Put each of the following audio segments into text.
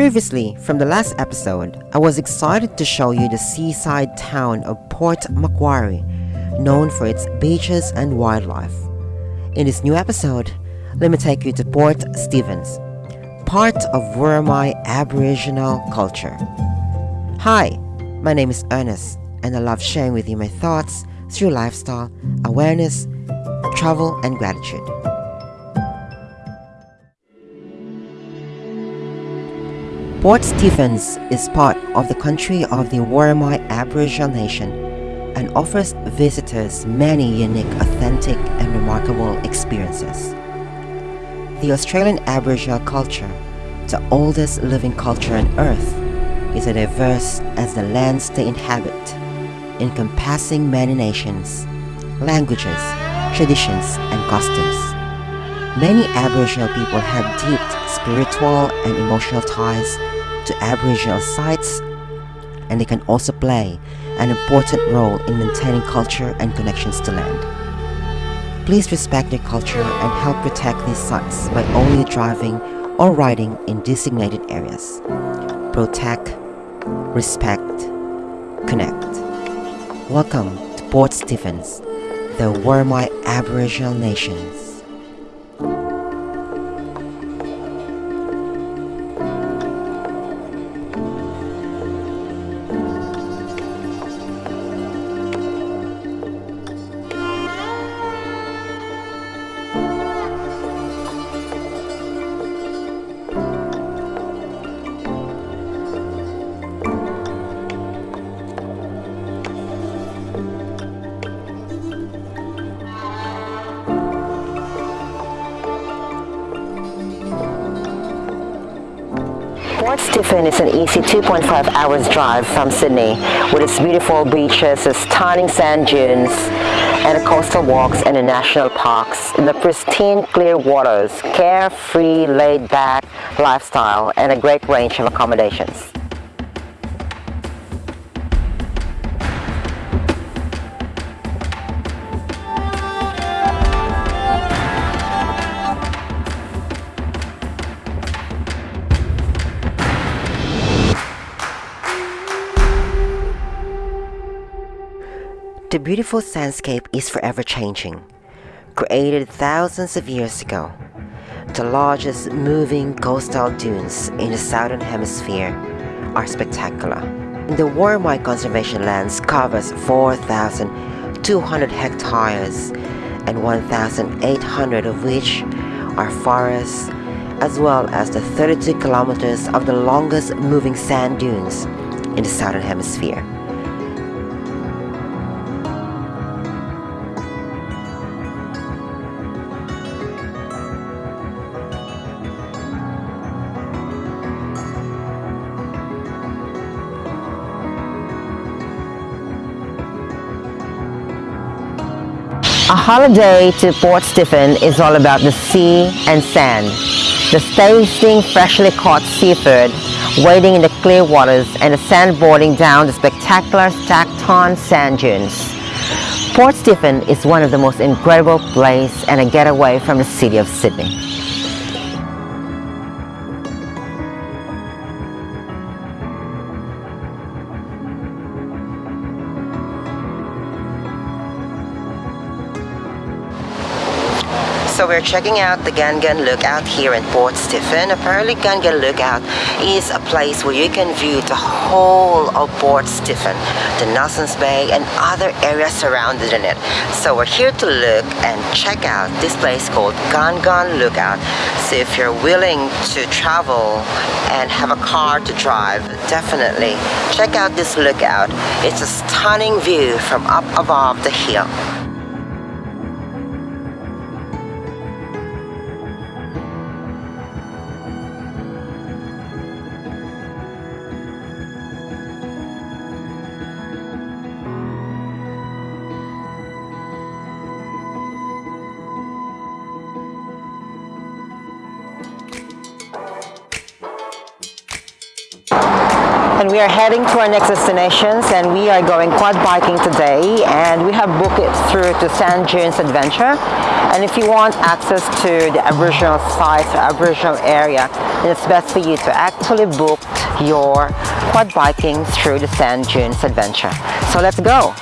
Previously, from the last episode, I was excited to show you the seaside town of Port Macquarie, known for its beaches and wildlife. In this new episode, let me take you to Port Stephens, part of Worimi Aboriginal culture. Hi, my name is Ernest, and I love sharing with you my thoughts through lifestyle, awareness, travel, and gratitude. Port Stephens is part of the country of the Worimi Aboriginal Nation and offers visitors many unique, authentic, and remarkable experiences. The Australian Aboriginal culture, the oldest living culture on Earth, is as diverse as the lands they inhabit, encompassing many nations, languages, traditions, and customs. Many Aboriginal people have deep spiritual and emotional ties to Aboriginal sites and they can also play an important role in maintaining culture and connections to land. Please respect their culture and help protect these sites by only driving or riding in designated areas. Protect, respect, connect. Welcome to Port Stephens, the Worimi Aboriginal Nations. Port Stephens is an easy 2.5 hours drive from Sydney with its beautiful beaches, its stunning sand dunes, and coastal walks and the national parks in the pristine clear waters, carefree laid back lifestyle and a great range of accommodations. Beautiful landscape is forever changing. Created thousands of years ago, the largest moving coastal dunes in the southern hemisphere are spectacular. The Worimi Conservation Lands covers 4,200 hectares and 1,800 of which are forests as well as the 32 kilometers of the longest moving sand dunes in the southern hemisphere. A holiday to Port Stephens is all about the sea and sand. The tasting freshly caught seafood, wading in the clear waters and the sandboarding down the spectacular Stockton sand dunes. Port Stephens is one of the most incredible places and a getaway from the city of Sydney. We're checking out the Gan Gan Lookout here in Port Stephens. Apparently Gan Gan Lookout is a place where you can view the whole of Port Stephens, the Nelson's Bay and other areas surrounded in it. So we're here to look and check out this place called Gan Gan Lookout. So if you're willing to travel and have a car to drive, definitely check out this lookout. It's a stunning view from up above the hill. And we are heading to our next destinations and we are going quad biking today and we have booked it through to Sand Dunes Adventure And if you want access to the Aboriginal sites or Aboriginal area, it's best for you to actually book your quad biking through the Sand Dunes Adventure. So let's go!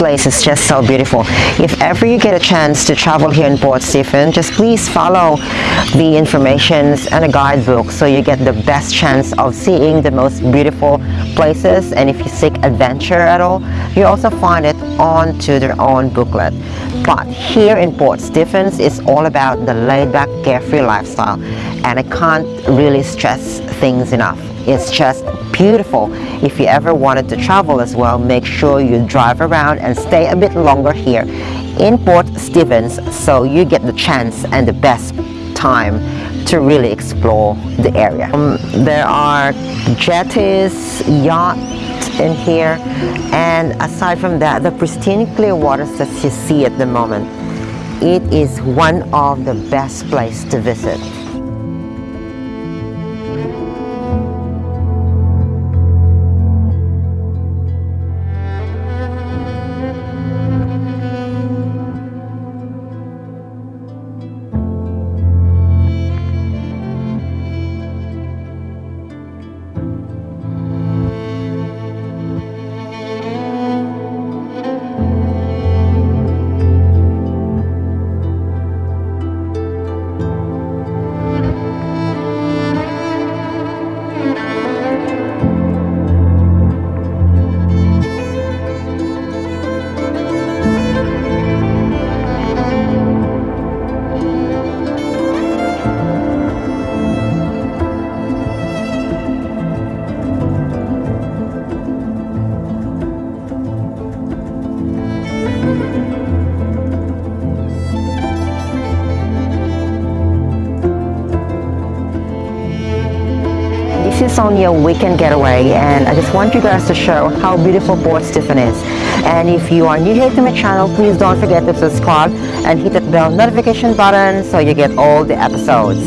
Place is just so beautiful. If ever you get a chance to travel here in Port Stephen, just please follow the informations and a guidebook so you get the best chance of seeing the most beautiful places and if you seek adventure at all, you also find it onto their own booklet. But here in Port Stephens, it's all about the laid-back, carefree lifestyle and I can't really stress things enough. It's just beautiful. If you ever wanted to travel as well, make sure you drive around and stay a bit longer here in Port Stephens so you get the chance and the best time to really explore the area. Um, there are jetties, yachts in here and aside from that the pristine clear waters that you see at the moment it is one of the best place to visit. Is only a weekend getaway and I just want you guys to show how beautiful Port Stephen is. And if you are new here to my channel, please don't forget to subscribe and hit that bell notification button so you get all the episodes.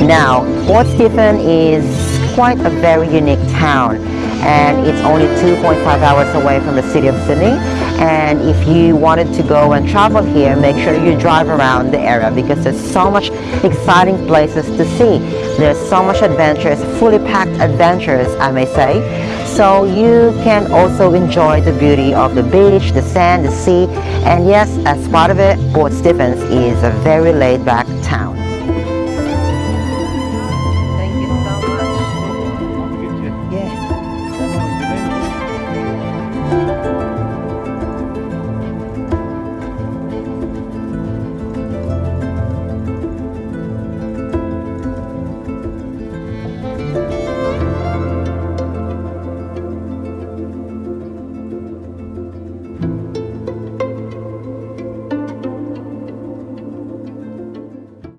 Now, Port Stephen is quite a very unique town and it's only 2.5 hours away from the city of Sydney and if you wanted to go and travel here make sure you drive around the area because there's so much exciting places to see. There's so much adventures fully packed adventures I may say. So you can also enjoy the beauty of the beach the sand the sea. And yes as part of it Port Stephens is a very laid back town